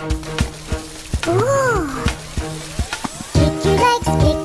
Ooh. Kick your legs, kick